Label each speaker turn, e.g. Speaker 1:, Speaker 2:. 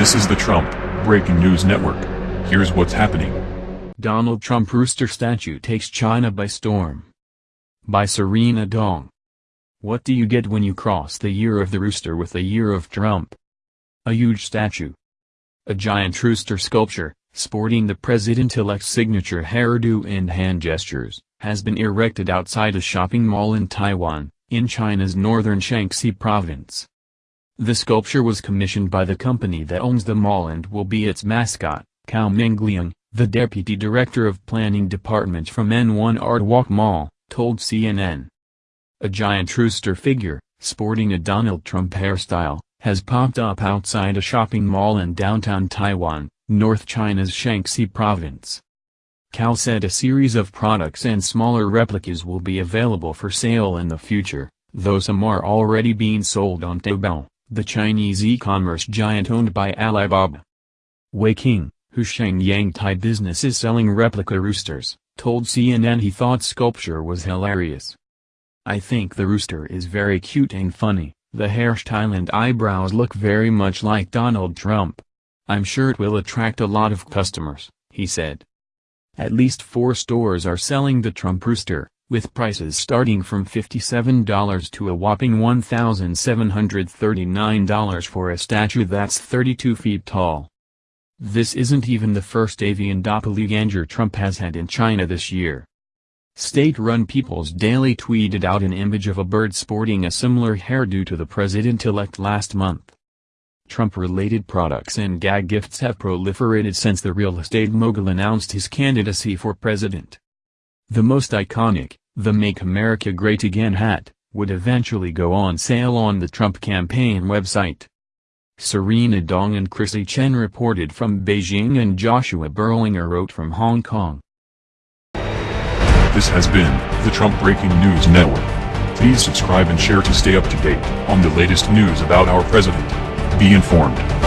Speaker 1: This is the Trump Breaking News Network. Here's what's happening.
Speaker 2: Donald Trump rooster statue takes China by storm. By Serena Dong. What do you get when you cross the year of the rooster with the year of Trump? A huge statue. A giant rooster sculpture, sporting the president-elect's signature hairdo and hand gestures, has been erected outside a shopping mall in Taiyuan, in China's northern Shaanxi province. The sculpture was commissioned by the company that owns the mall and will be its mascot, Cao Mingliang, the deputy director of planning department from N1 Art Walk Mall, told CNN. A giant rooster figure, sporting a Donald Trump hairstyle, has popped up outside a shopping mall in downtown Taiyuan, North China's Shaanxi province. Cao said a series of products and smaller replicas will be available for sale in the future, though some are already being sold on Taobao the Chinese e-commerce giant owned by Alibaba. Wei King, whose Shenyang Thai business is selling replica roosters, told CNN he thought sculpture was hilarious. I think the rooster is very cute and funny, the hairstyle and eyebrows look very much like Donald Trump. I'm sure it will attract a lot of customers, he said. At least four stores are selling the Trump rooster, with prices starting from $57 to a whopping $1,739 for a statue that's 32 feet tall. This isn't even the first avian doppelganger Trump has had in China this year. State-run People's Daily tweeted out an image of a bird sporting a similar hairdo to the president-elect last month. Trump-related products and gag gifts have proliferated since the real estate mogul announced his candidacy for president. The most iconic, the Make America Great Again hat, would eventually go on sale on the Trump campaign website. Serena Dong and Chrissy Chen reported from Beijing and Joshua Berlinger wrote from Hong Kong.
Speaker 1: This has been the Trump Breaking News Network. Please subscribe and share to stay up to date on the latest news about our president. Be informed.